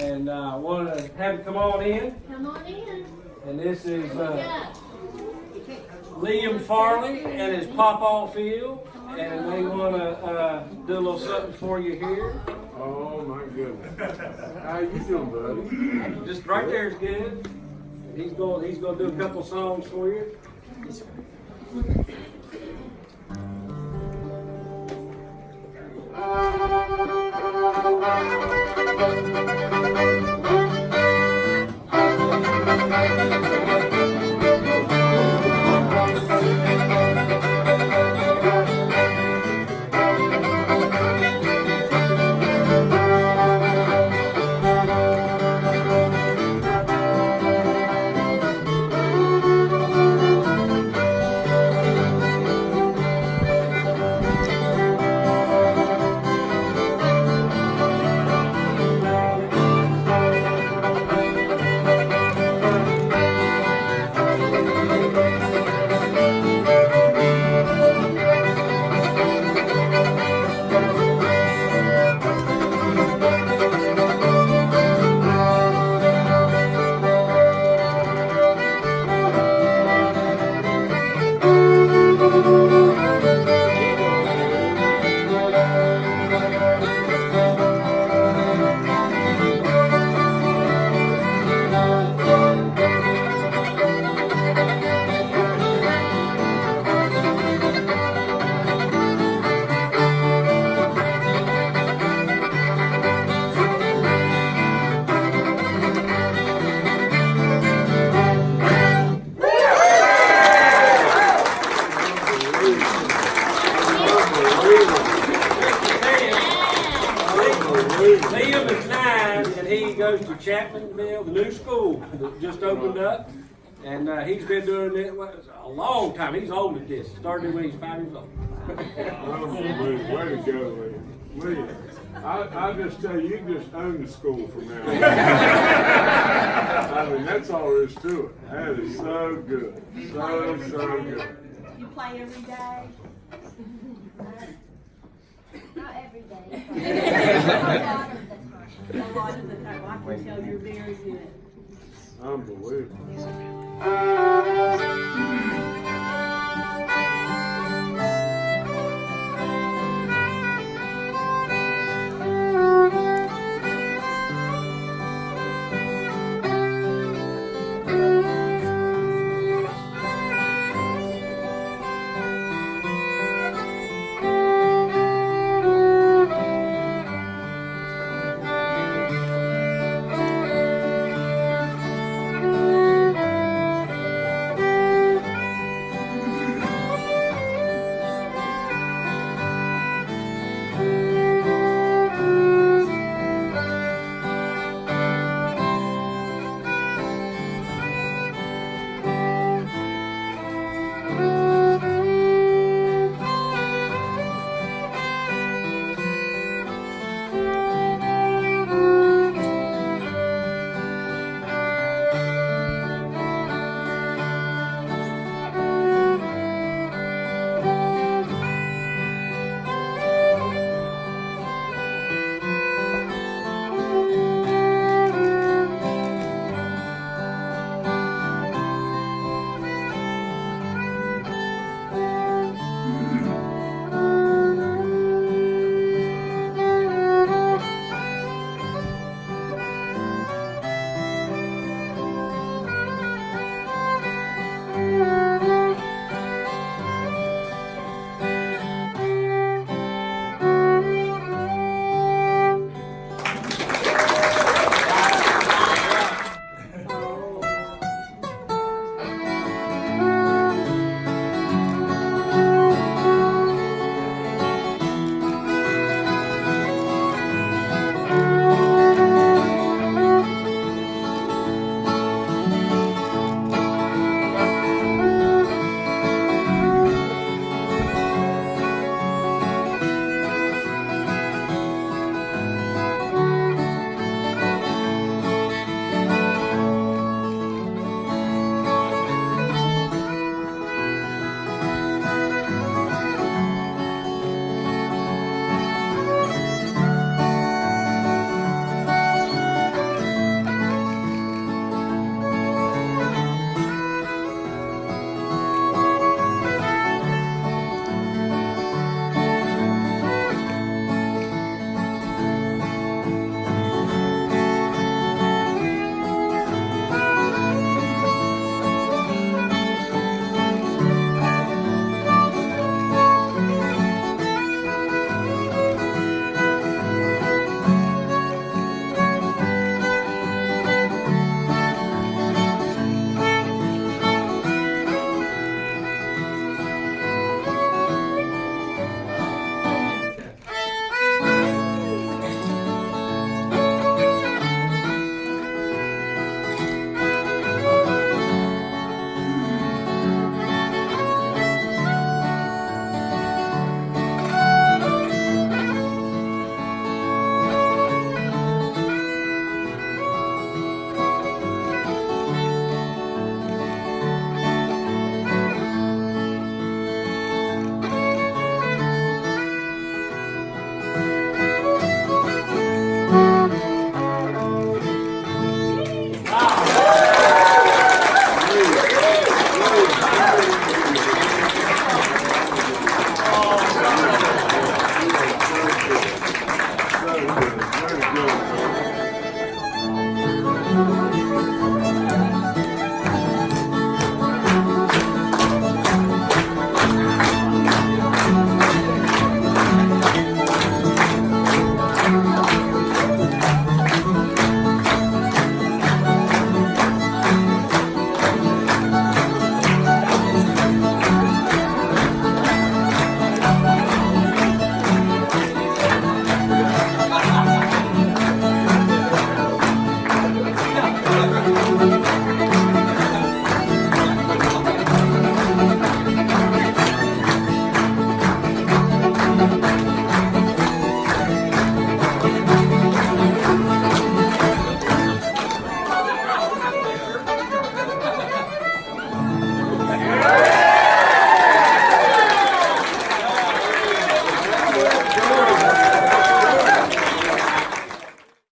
and uh, want to have him come on in. Come on in. And this is uh, Liam Farley and his Pawpaw Field, and they want to uh, do a little something for you here. Oh my goodness. How you doing, buddy? Just right there is good. He's going. He's going to do a couple songs for you. Goes to Chapmanville, the new school that just opened up. And uh, he's been doing it well, a long time. He's old at this. Started when he's five years old. Way to go, William. William, I, I just tell you, you just own the school from now on. I mean, that's all there is to it. That is so good. So, so good. You play every day? Not every day. A lot of the time, I can tell you're very good. Unbelievable.